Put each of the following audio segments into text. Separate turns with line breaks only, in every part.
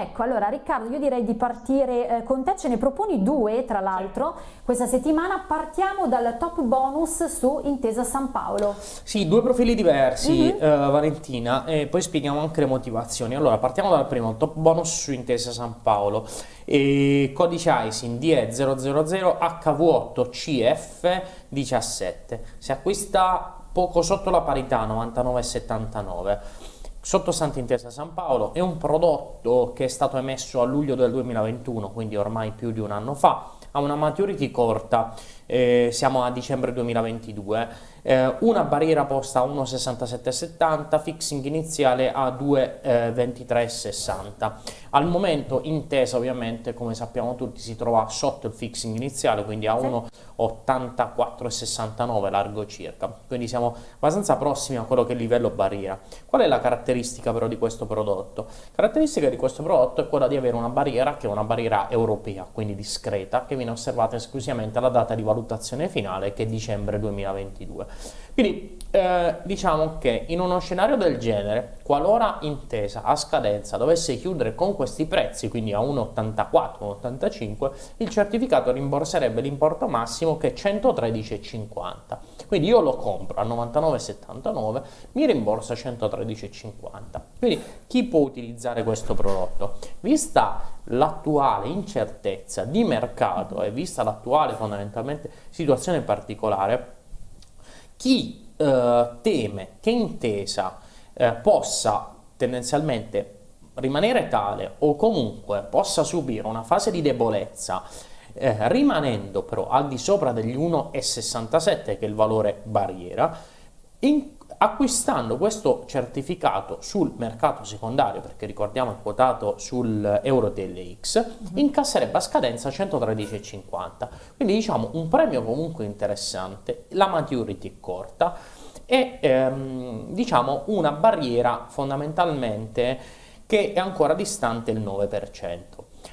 Ecco, allora Riccardo, io direi di partire eh, con te, ce ne proponi due tra l'altro questa settimana, partiamo dal top bonus su Intesa San Paolo.
Sì, due profili diversi mm -hmm. uh, Valentina e poi spieghiamo anche le motivazioni. Allora, partiamo dal primo, top bonus su Intesa San Paolo, e codice ISIN DE000 HV8CF17, si acquista poco sotto la parità 99,79 Sottostante San Paolo è un prodotto che è stato emesso a luglio del 2021, quindi ormai più di un anno fa, ha una maturity corta, eh, siamo a dicembre 2022, eh, una barriera posta a 1,6770, fixing iniziale a 2,2360. Al momento Intesa ovviamente, come sappiamo tutti, si trova sotto il fixing iniziale, quindi a 1,8469 largo circa, quindi siamo abbastanza prossimi a quello che è il livello barriera. Qual è la caratteristica però di questo prodotto? Caratteristica di questo prodotto è quella di avere una barriera che è una barriera europea, quindi discreta, che viene osservata esclusivamente alla data di valutazione finale che è dicembre 2022. Quindi eh, diciamo che in uno scenario del genere, qualora Intesa a scadenza dovesse chiudere con questi prezzi, quindi a 1,84, 1,85, il certificato rimborserebbe l'importo massimo che è 113,50. Quindi io lo compro a 99,79, mi rimborsa 113,50. Quindi chi può utilizzare questo prodotto? Vista l'attuale incertezza di mercato e vista l'attuale fondamentalmente situazione particolare, chi eh, teme che Intesa eh, possa tendenzialmente rimanere tale o comunque possa subire una fase di debolezza eh, rimanendo però al di sopra degli 1,67 che è il valore barriera, in, acquistando questo certificato sul mercato secondario, perché ricordiamo è quotato sul Eurotelex, mm -hmm. incasserebbe a scadenza 113,50. Quindi diciamo un premio comunque interessante, la maturity è corta e ehm, diciamo una barriera fondamentalmente che è ancora distante il 9%.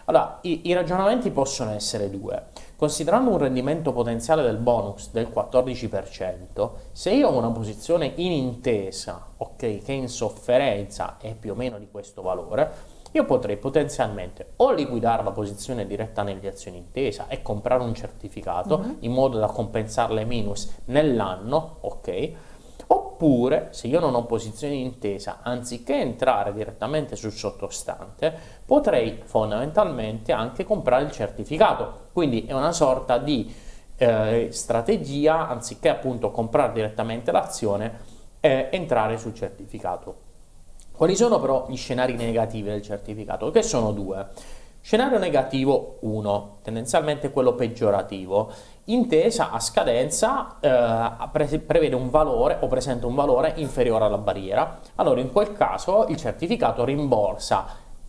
Allora, i, i ragionamenti possono essere due. Considerando un rendimento potenziale del bonus del 14%, se io ho una posizione in intesa, ok, che in sofferenza è più o meno di questo valore, io potrei potenzialmente o liquidare la posizione diretta nelle azioni intesa e comprare un certificato mm -hmm. in modo da compensare le minus nell'anno, ok? Oppure, se io non ho posizione di intesa, anziché entrare direttamente sul sottostante, potrei fondamentalmente anche comprare il certificato. Quindi è una sorta di eh, strategia, anziché appunto comprare direttamente l'azione, eh, entrare sul certificato. Quali sono però gli scenari negativi del certificato? Che sono due. Scenario negativo 1, tendenzialmente quello peggiorativo. Intesa a scadenza eh, prevede un valore o presenta un valore inferiore alla barriera. Allora in quel caso il certificato rimborsa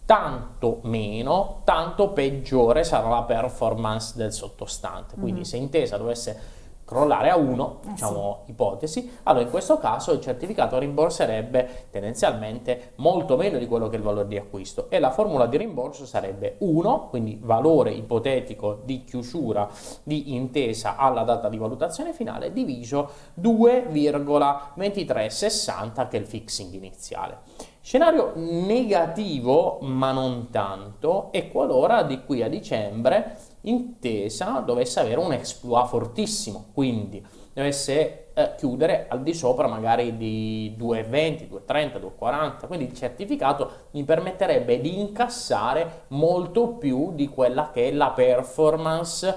tanto meno, tanto peggiore sarà la performance del sottostante. Quindi mm -hmm. se Intesa dovesse crollare a 1, eh diciamo sì. ipotesi, allora in questo caso il certificato rimborserebbe tendenzialmente molto meno di quello che è il valore di acquisto e la formula di rimborso sarebbe 1, quindi valore ipotetico di chiusura di intesa alla data di valutazione finale, diviso 2,2360 che è il fixing iniziale. Scenario negativo, ma non tanto, è qualora di qui a dicembre Intesa dovesse avere un exploit fortissimo, quindi dovesse eh, chiudere al di sopra magari di 2,20, 2,30, 2,40, quindi il certificato mi permetterebbe di incassare molto più di quella che è la performance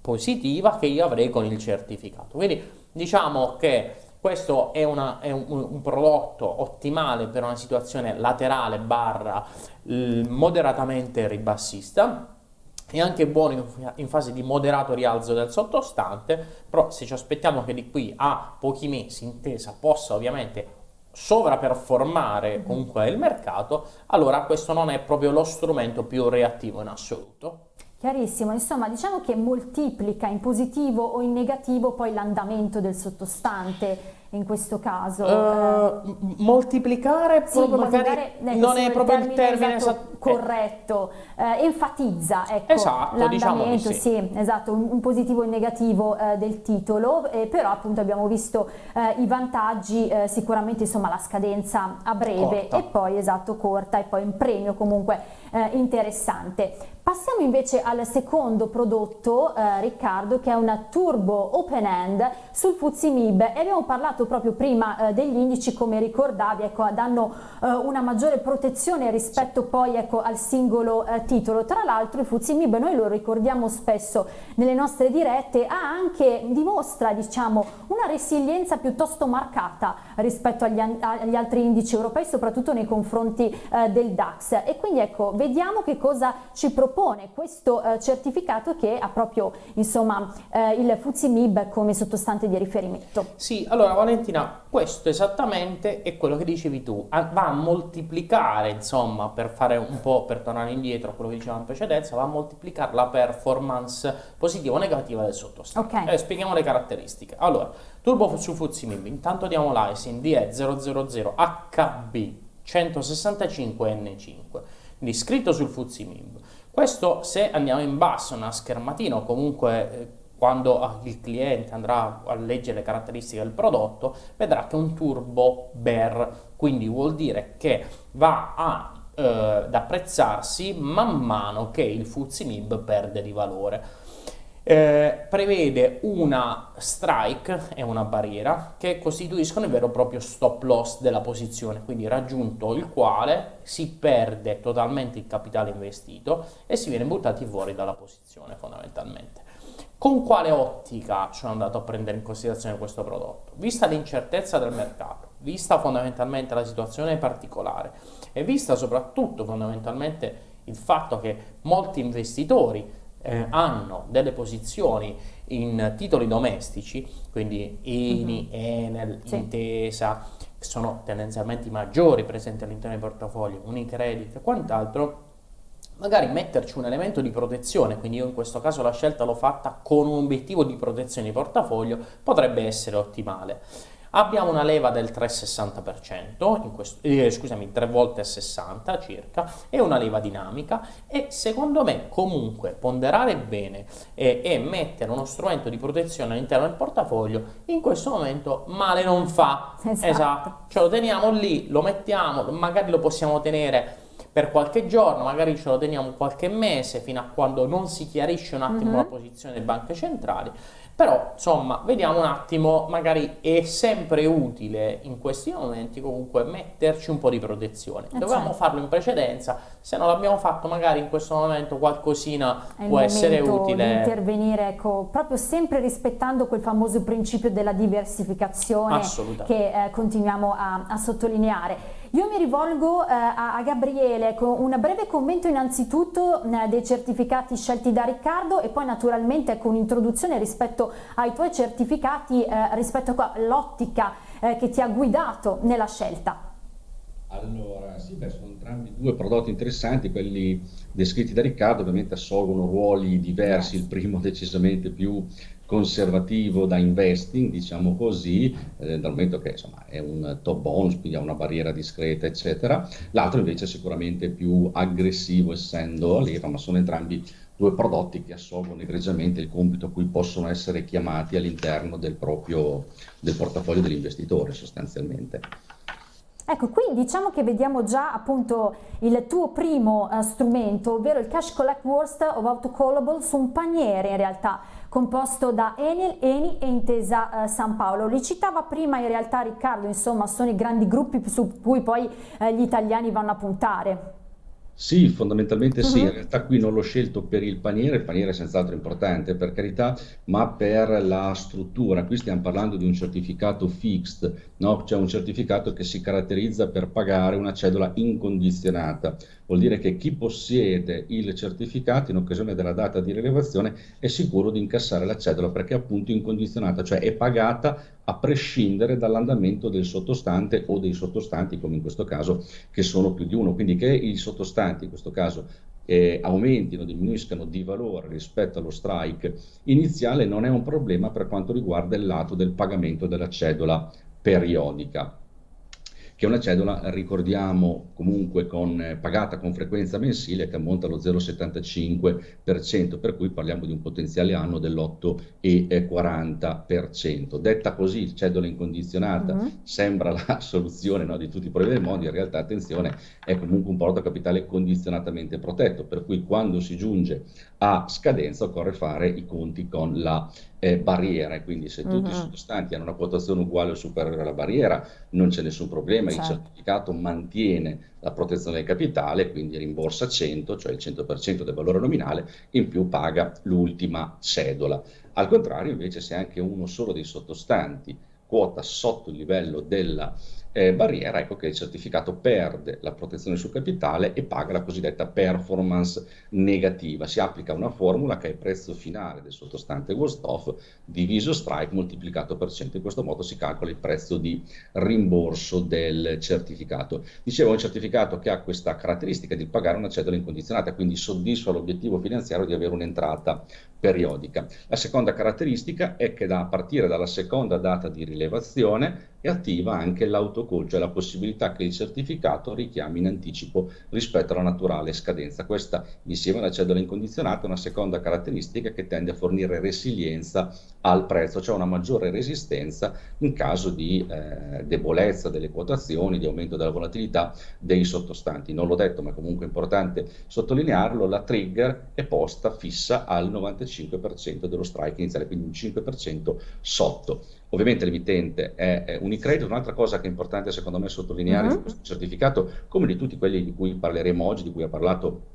positiva che io avrei con il certificato. Quindi diciamo che questo è, una, è un, un, prodotto ottimale per una situazione laterale barra moderatamente ribassista è anche buono in fase di moderato rialzo del sottostante, però se ci aspettiamo che di qui a pochi mesi intesa possa ovviamente sovraperformare mm-hmm. comunque il mercato, allora questo non è proprio lo strumento più reattivo in assoluto.
Chiarissimo, insomma diciamo che moltiplica in positivo o in negativo poi l'andamento del sottostante in questo caso?
Uh, moltiplicare, sì, magari non è proprio il termine esatto
corretto, eh, enfatizza ecco,
esatto, diciamo sì.
sì, esatto, un, un positivo e un negativo eh, del titolo, eh, però appunto abbiamo visto i vantaggi, sicuramente insomma la scadenza a breve
Corta.
e poi esatto corta e poi un premio comunque interessante. Passiamo invece al secondo prodotto, eh, Riccardo, che è una Turbo Open End sul Fuzzy Mib e abbiamo parlato proprio prima eh, degli indici, come ricordavi, ecco, danno eh, una maggiore protezione rispetto poi ecco, al singolo eh, titolo. Tra l'altro il Fuzzy Mib, noi lo ricordiamo spesso nelle nostre dirette, ha anche, dimostra diciamo, una resilienza piuttosto marcata rispetto agli, agli altri indici europei, soprattutto nei confronti eh, del DAX. E quindi ecco, vediamo che cosa ci propone questo eh, certificato che ha proprio insomma eh, il Fuzzy Mib come sottostante di riferimento.
Sì, allora Valentina, questo esattamente è quello che dicevi tu, va a moltiplicare, insomma, per fare un po', per tornare indietro a quello che dicevamo in precedenza, va a moltiplicare la performance positiva o negativa del sottostante.
Ok.
Eh, spieghiamo le caratteristiche. Allora, Turbo su Fuzzy Mib, intanto diamo l'ISIN DE000HB 165N5, quindi scritto sul Fuzzy Mib. Questo se andiamo in basso, una schermatina o comunque eh, quando ah, il cliente andrà a leggere le caratteristiche del prodotto, vedrà che è un turbo bear, quindi vuol dire che va a, eh, ad apprezzarsi man mano che il Fuzzy Mib perde di valore. Eh, prevede una strike e una barriera che costituiscono il vero e proprio stop loss della posizione, quindi raggiunto il quale si perde totalmente il capitale investito e si viene buttati fuori dalla posizione fondamentalmente. Con quale ottica sono andato a prendere in considerazione questo prodotto? Vista l'incertezza del mercato, vista fondamentalmente la situazione particolare e vista soprattutto fondamentalmente il fatto che molti investitori eh, hanno delle posizioni in titoli domestici, quindi INI, Enel,
Sì.
Intesa, che sono tendenzialmente i maggiori presenti all'interno dei portafogli, Unicredit e quant'altro, magari metterci un elemento di protezione, quindi io in questo caso la scelta l'ho fatta con un obiettivo di protezione di portafoglio, potrebbe essere ottimale. Abbiamo una leva del 3,60%, in questo, eh, scusami, 3 volte 60 circa, e una leva dinamica e secondo me comunque ponderare bene e, e mettere uno strumento di protezione all'interno del portafoglio in questo momento male non fa.
Esatto.
Ce lo teniamo lì, lo mettiamo, magari lo possiamo tenere per qualche giorno, magari ce lo teniamo qualche mese fino a quando non si chiarisce un attimo
Mhm.
la posizione delle banche centrali. Però, insomma, vediamo un attimo, magari è sempre utile in questi momenti comunque metterci un po' di protezione.
Eh,
Dovevamo
certo.
farlo in precedenza, se non l'abbiamo fatto magari in questo momento qualcosina
È
può essere
momento di
utile.
intervenire, ecco, proprio sempre rispettando quel famoso principio della diversificazione che eh, continuiamo a, a sottolineare. Io mi rivolgo eh, a, a Gabriele con un breve commento innanzitutto eh, dei certificati scelti da Riccardo e poi naturalmente con un'introduzione rispetto ai tuoi certificati, eh, rispetto all'ottica eh, che ti ha guidato nella scelta.
Allora, sì, beh, sono entrambi due prodotti interessanti, quelli descritti da Riccardo ovviamente assolvono ruoli diversi, il primo decisamente più conservativo da investing, diciamo così, eh, dal momento che insomma è un top bonus, quindi ha una barriera discreta, eccetera. L'altro invece è sicuramente più aggressivo essendo a leva, ma sono entrambi due prodotti che assolvono egregiamente il compito a cui possono essere chiamati all'interno del proprio del portafoglio dell'investitore sostanzialmente.
Ecco, qui diciamo che vediamo già appunto il tuo primo eh, strumento, ovvero il Cash Collect Worst of Autocallable su un paniere in realtà composto da Enel, Eni e Intesa eh, San Paolo. Li citava prima in realtà Riccardo, insomma sono i grandi gruppi su cui poi eh, gli italiani vanno a puntare.
Sì, fondamentalmente sì,
Mhm.
in realtà qui non l'ho scelto per il paniere, il paniere è senz'altro importante per carità, ma per la struttura. Qui stiamo parlando di un certificato fixed, no? Cioè un certificato che si caratterizza per pagare una cedola incondizionata. Vuol dire che chi possiede il certificato in occasione della data di rilevazione è sicuro di incassare la cedola perché è appunto incondizionata, cioè è pagata a prescindere dall'andamento del sottostante o dei sottostanti, come in questo caso, che sono più di uno. Quindi che i sottostanti, in questo caso, eh, aumentino, diminuiscano di valore rispetto allo strike iniziale non è un problema per quanto riguarda il lato del pagamento della cedola periodica che è una cedola, ricordiamo, comunque con, eh, pagata con frequenza mensile che ammonta allo 0,75%, per cui parliamo di un potenziale anno dell'8,40%. Detta così, cedola incondizionata uh-huh. sembra la soluzione no, di tutti i problemi del mondo, in realtà attenzione, è comunque un porto capitale condizionatamente protetto, per cui quando si giunge a scadenza occorre fare i conti con la eh, barriera e quindi se tutti uh-huh. i sottostanti hanno una quotazione uguale o superiore alla barriera non c'è nessun problema. Il certificato mantiene la protezione del capitale, quindi rimborsa 100, cioè il 100% del valore nominale, in più paga l'ultima cedola. Al contrario invece se anche uno solo dei sottostanti quota sotto il livello della eh, barriera, ecco che il certificato perde la protezione sul capitale e paga la cosiddetta performance negativa. Si applica una formula che è il prezzo finale del sottostante worst off diviso strike moltiplicato per 100. In questo modo si calcola il prezzo di rimborso del certificato. Dicevo, un certificato che ha questa caratteristica di pagare una cedola incondizionata, quindi soddisfa l'obiettivo finanziario di avere un'entrata periodica. La seconda caratteristica è che da, a partire dalla seconda data di rilevazione è attiva anche l'autocall, cioè la possibilità che il certificato richiami in anticipo rispetto alla naturale scadenza. Questa, insieme alla cedola incondizionata, è una seconda caratteristica che tende a fornire resilienza al prezzo, cioè una maggiore resistenza in caso di eh, debolezza delle quotazioni, di aumento della volatilità dei sottostanti. Non l'ho detto, ma è comunque importante sottolinearlo, la trigger è posta fissa al 95% dello strike iniziale, quindi un 5% sotto. Ovviamente l'emittente è, è Unicredit, un'altra cosa che è importante secondo me sottolineare uh-huh. di questo certificato, come di tutti quelli di cui parleremo oggi, di cui ha parlato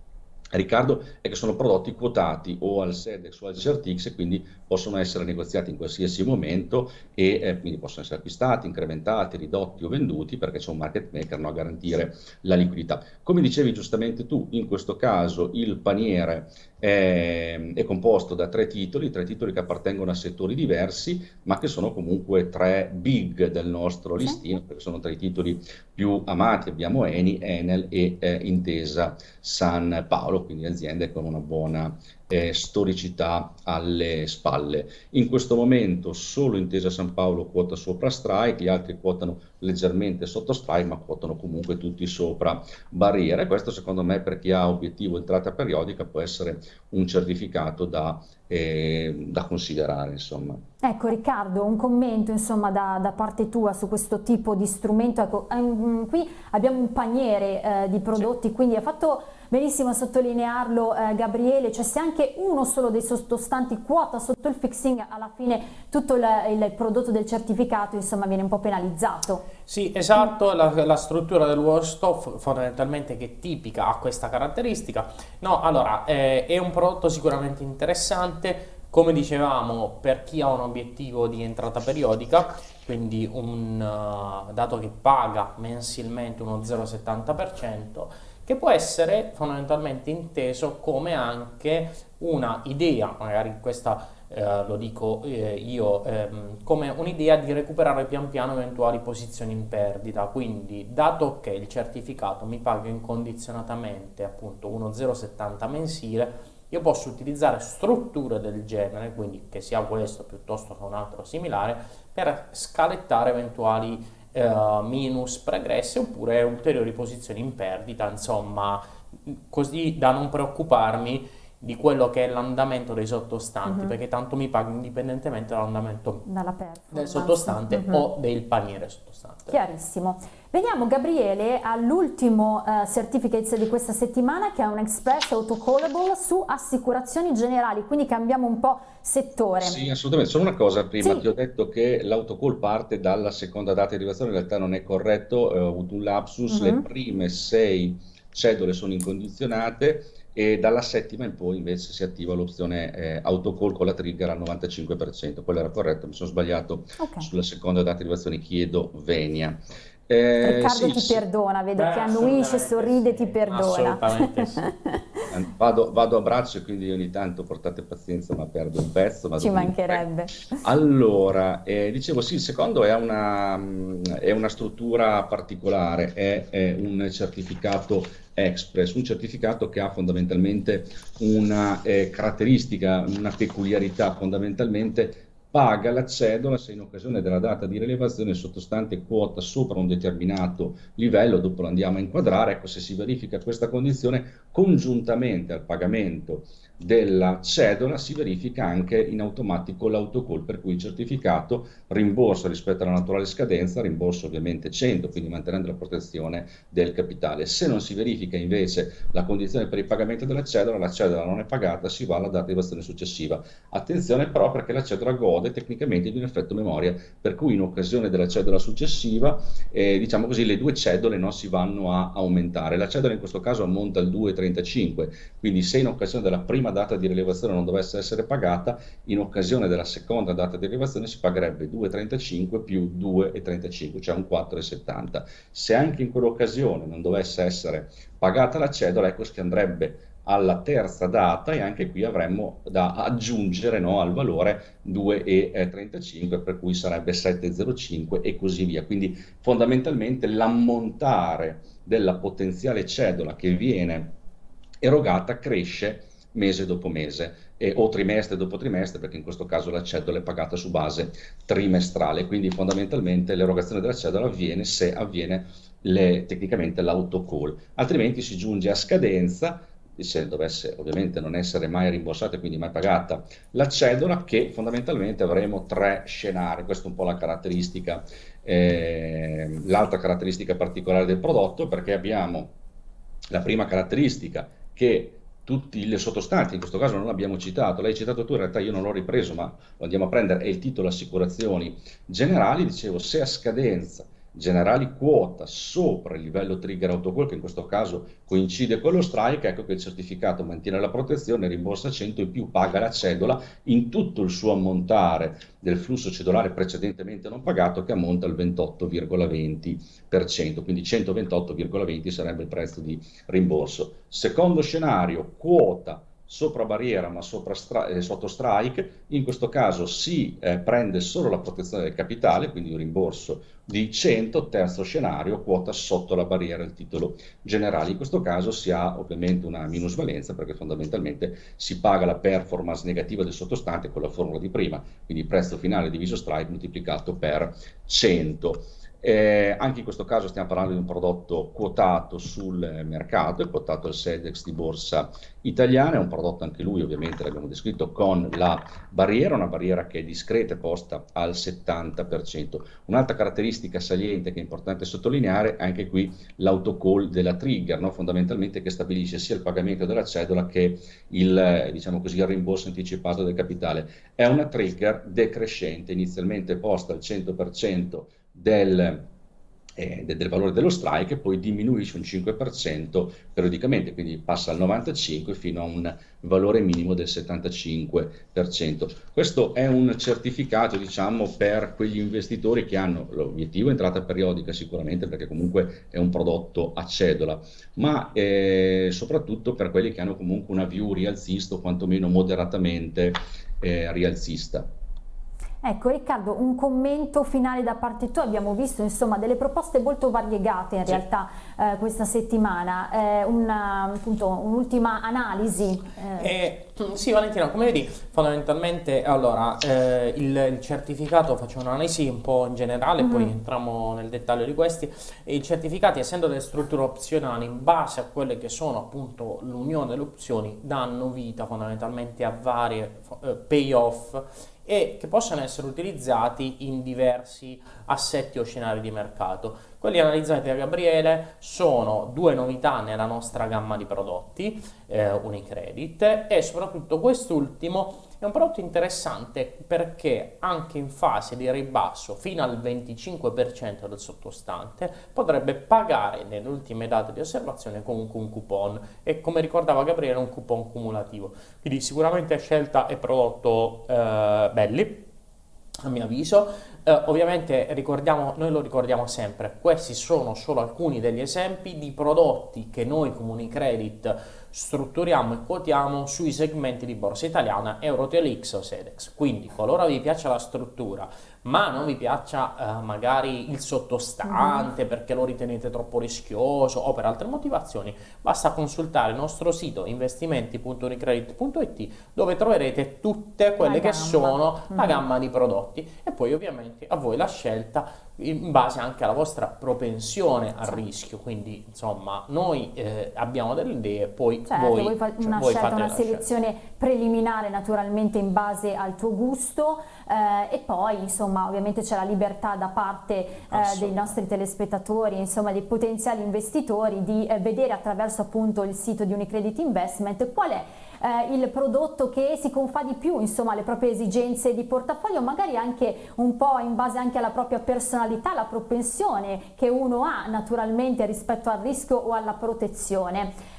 Riccardo, è che sono prodotti quotati o al SEDEX o al CRTX e quindi possono essere negoziati in qualsiasi momento e eh, quindi possono essere acquistati, incrementati, ridotti o venduti perché c'è un market maker no, a garantire la liquidità. Come dicevi giustamente tu, in questo caso il paniere è, è, composto da tre titoli, tre titoli che appartengono a settori diversi, ma che sono comunque tre big del nostro listino, perché sono tra i titoli più amati. Abbiamo Eni, Enel e eh, Intesa San Paolo, quindi aziende con una buona eh, storicità alle spalle. In questo momento solo Intesa San Paolo quota sopra strike, gli altri quotano leggermente sotto strike, ma quotano comunque tutti sopra barriera. E questo secondo me per chi ha obiettivo entrata periodica può essere un certificato da, eh, da considerare. Insomma.
Ecco Riccardo, un commento insomma, da, da, parte tua su questo tipo di strumento. Ecco, ehm, qui abbiamo un paniere eh, di prodotti, sì. quindi ha fatto benissimo sottolinearlo eh, Gabriele, cioè se anche uno solo dei sottostanti quota sotto il fixing, alla fine tutto il, il prodotto del certificato insomma viene un po' penalizzato.
Sì, esatto, la, la struttura del Wallstoff fondamentalmente che è tipica ha questa caratteristica. No, allora, eh, è un prodotto sicuramente interessante, come dicevamo, per chi ha un obiettivo di entrata periodica, quindi un uh, dato che paga mensilmente uno 0,70%, che può essere fondamentalmente inteso come anche una idea, magari questa eh, lo dico eh, io, ehm, come un'idea di recuperare pian piano eventuali posizioni in perdita. Quindi, dato che il certificato mi paga incondizionatamente appunto 1,070 mensile, io posso utilizzare strutture del genere, quindi che sia questo piuttosto che un altro similare, per scalettare eventuali eh, minus pregresse oppure ulteriori posizioni in perdita, insomma, così da non preoccuparmi di quello che è l'andamento dei sottostanti, uh-huh. perché tanto mi pago indipendentemente dall'andamento del sottostante uh-huh. o del paniere sottostante.
Chiarissimo. Veniamo Gabriele all'ultimo uh, certificate di questa settimana che è un Express Autocallable su assicurazioni generali, quindi cambiamo un po' settore.
Sì, assolutamente. Solo una cosa prima, sì. ti ho detto che l'autocall parte dalla seconda data di arrivazione, in realtà non è corretto, eh, ho avuto un lapsus, uh-huh. le prime sei cedole sono incondizionate e dalla settima in poi invece si attiva l'opzione eh, autocall con la trigger al 95%, quello era corretto, mi sono sbagliato okay. sulla seconda data di arrivazione, chiedo Venia.
Eh, Riccardo sì, ti sì. perdona, vedo Beh, che annuisce, sorride, ti perdona.
Assolutamente sì.
vado, vado, a braccio, quindi ogni tanto portate pazienza, ma perdo un pezzo.
Ci mancherebbe.
Allora, eh, dicevo sì, il secondo è una, è una struttura particolare, è, è, un certificato Express, un certificato che ha fondamentalmente una eh, caratteristica, una peculiarità fondamentalmente paga la cedola se in occasione della data di rilevazione il sottostante quota sopra un determinato livello, dopo lo andiamo a inquadrare, ecco se si verifica questa condizione congiuntamente al pagamento della cedola si verifica anche in automatico l'autocall, per cui il certificato rimborso rispetto alla naturale scadenza, rimborso ovviamente 100, quindi mantenendo la protezione del capitale. Se non si verifica invece la condizione per il pagamento della cedola, la cedola non è pagata, si va alla data di evazione successiva. Attenzione però perché la cedola gode tecnicamente di un effetto memoria, per cui in occasione della cedola successiva, eh, diciamo così, le due cedole non si vanno a aumentare. La cedola in questo caso ammonta al 2,35, quindi se in occasione della prima prima data di rilevazione non dovesse essere pagata, in occasione della seconda data di rilevazione si pagherebbe 2,35 più 2,35, cioè un 4,70. Se anche in quell'occasione non dovesse essere pagata la cedola, ecco che andrebbe alla terza data e anche qui avremmo da aggiungere no, al valore 2,35 per cui sarebbe 7,05 e così via. Quindi fondamentalmente l'ammontare della potenziale cedola che viene erogata cresce mese dopo mese e, o trimestre dopo trimestre, perché in questo caso la cedola è pagata su base trimestrale, quindi fondamentalmente l'erogazione della cedola avviene se avviene le, tecnicamente l'autocall, altrimenti si giunge a scadenza se dovesse ovviamente non essere mai rimborsata e quindi mai pagata la cedola, che fondamentalmente avremo tre scenari, questa è un po' la caratteristica, eh, l'altra caratteristica particolare del prodotto, perché abbiamo la prima caratteristica che tutti i sottostanti, in questo caso non l'abbiamo citato, l'hai citato tu, in realtà io non l'ho ripreso, ma lo andiamo a prendere, è il titolo Assicurazioni Generali, dicevo, se a scadenza generali quota sopra il livello trigger autocall, che in questo caso coincide con lo strike, ecco che il certificato mantiene la protezione, rimborsa 100 e più paga la cedola in tutto il suo ammontare del flusso cedolare precedentemente non pagato che ammonta al 28,20%, quindi 128,20 sarebbe il prezzo di rimborso. Secondo scenario, quota sopra barriera ma sopra eh, sotto strike, in questo caso si eh, prende solo la protezione del capitale, quindi un rimborso di 100, terzo scenario, quota sotto la barriera il titolo generale. In questo caso si ha ovviamente una minusvalenza perché fondamentalmente si paga la performance negativa del sottostante con la formula di prima, quindi prezzo finale diviso strike moltiplicato per 100. Eh, anche in questo caso stiamo parlando di un prodotto quotato sul mercato, è quotato al SEDEX di borsa italiana, è un prodotto anche lui ovviamente l'abbiamo descritto con la barriera, una barriera che è discreta e posta al 70%. Un'altra caratteristica saliente che è importante sottolineare è anche qui l'autocall della trigger, no? fondamentalmente che stabilisce sia il pagamento della cedola che il, diciamo così, il rimborso anticipato del capitale. È una trigger decrescente, inizialmente posta al 100% del, eh, del valore dello strike e poi diminuisce un 5% periodicamente, quindi passa al 95% fino a un valore minimo del 75%. Questo è un certificato, diciamo, per quegli investitori che hanno l'obiettivo entrata periodica sicuramente perché comunque è un prodotto a cedola, ma eh, soprattutto per quelli che hanno comunque una view rialzista o quantomeno moderatamente eh, rialzista.
Ecco Riccardo, un commento finale da parte tua, abbiamo visto insomma delle proposte molto variegate in sì. realtà eh, questa settimana, eh, un'ultima un analisi.
Eh. eh. sì Valentina, come vedi fondamentalmente allora eh, il, il, certificato, faccio un'analisi un po' in generale, mm -hmm. poi mhm. entriamo nel dettaglio di questi, i certificati essendo delle strutture opzionali in base a quelle che sono appunto l'unione delle opzioni danno vita fondamentalmente a varie eh, payoff e che possano essere utilizzati in diversi assetti o scenari di mercato. Quelli analizzati da Gabriele sono due novità nella nostra gamma di prodotti, eh, Unicredit, e soprattutto quest'ultimo è un prodotto interessante perché anche in fase di ribasso fino al 25% del sottostante potrebbe pagare nelle ultime date di osservazione comunque un coupon e come ricordava Gabriele un coupon cumulativo. Quindi sicuramente scelta e prodotto eh, belli a mio avviso. Eh, ovviamente ricordiamo, noi lo ricordiamo sempre, questi sono solo alcuni degli esempi di prodotti che noi come Unicredit strutturiamo e quotiamo sui segmenti di borsa italiana, Eurotel X o Sedex. Quindi qualora vi piace la struttura ma non vi piaccia eh, magari il sottostante mm-hmm. perché lo ritenete troppo rischioso o per altre motivazioni, basta consultare il nostro sito investimenti.unicredit.it dove troverete tutte quelle che sono la mm-hmm. gamma di prodotti e poi ovviamente a voi la scelta in base anche alla vostra propensione al rischio, quindi insomma noi eh, abbiamo delle idee, poi
certo,
voi,
voi fate cioè, una,
voi
scelta, una
selezione
scelta. preliminare naturalmente in base al tuo gusto eh, e poi insomma ovviamente c'è la libertà da parte eh, dei nostri telespettatori, insomma dei potenziali investitori di eh, vedere attraverso appunto il sito di Unicredit Investment qual è eh, il prodotto che si confà di più insomma alle proprie esigenze di portafoglio, magari anche un po' in base anche alla propria personalità, la propensione che uno ha naturalmente rispetto al rischio o alla protezione.